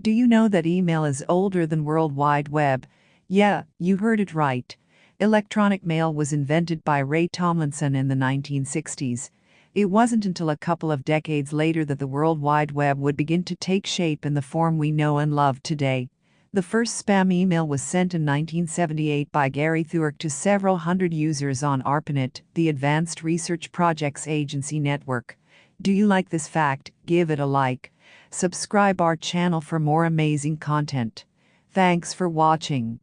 Do you know that email is older than World Wide Web? Yeah, you heard it right. Electronic mail was invented by Ray Tomlinson in the 1960s. It wasn't until a couple of decades later that the World Wide Web would begin to take shape in the form we know and love today. The first spam email was sent in 1978 by Gary Thuerk to several hundred users on ARPANET, the Advanced Research Projects Agency network. Do you like this fact? Give it a like. Subscribe our channel for more amazing content. Thanks for watching.